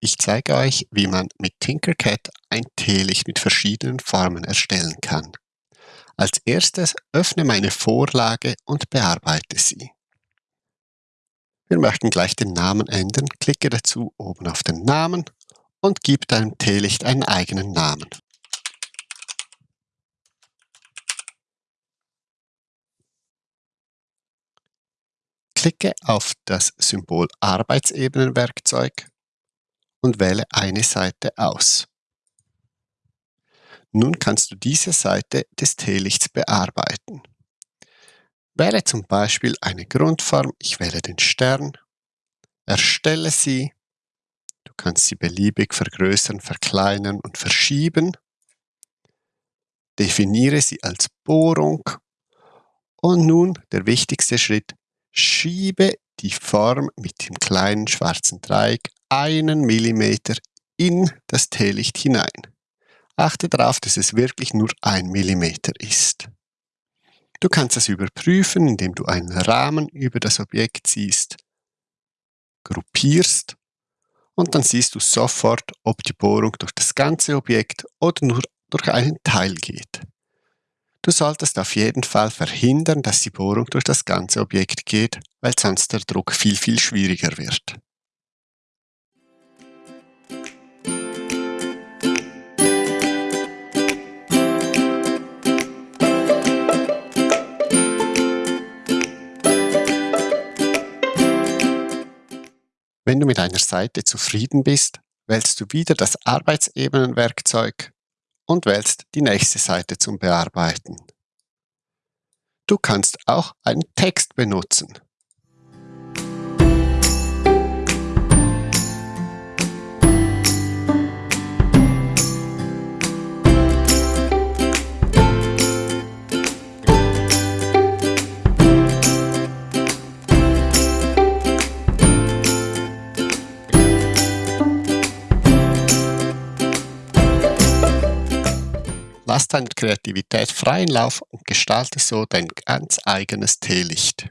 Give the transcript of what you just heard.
Ich zeige euch, wie man mit Tinkercad ein Teelicht mit verschiedenen Farben erstellen kann. Als erstes öffne meine Vorlage und bearbeite sie. Wir möchten gleich den Namen ändern. Klicke dazu oben auf den Namen und gib deinem Teelicht einen eigenen Namen. Klicke auf das Symbol Arbeitsebenenwerkzeug und wähle eine Seite aus. Nun kannst du diese Seite des Teelichts bearbeiten. Wähle zum Beispiel eine Grundform, ich wähle den Stern, erstelle sie, du kannst sie beliebig vergrößern, verkleinern und verschieben, definiere sie als Bohrung und nun der wichtigste Schritt, schiebe die Form mit dem kleinen schwarzen Dreieck einen Millimeter in das Teelicht hinein. Achte darauf, dass es wirklich nur ein Millimeter ist. Du kannst das überprüfen, indem du einen Rahmen über das Objekt ziehst, gruppierst und dann siehst du sofort, ob die Bohrung durch das ganze Objekt oder nur durch einen Teil geht. Du solltest auf jeden Fall verhindern, dass die Bohrung durch das ganze Objekt geht, weil sonst der Druck viel, viel schwieriger wird. Wenn du mit einer Seite zufrieden bist, wählst du wieder das Arbeitsebenenwerkzeug und wählst die nächste Seite zum Bearbeiten. Du kannst auch einen Text benutzen. Lass deiner Kreativität freien Lauf und gestalte so dein ganz eigenes Teelicht.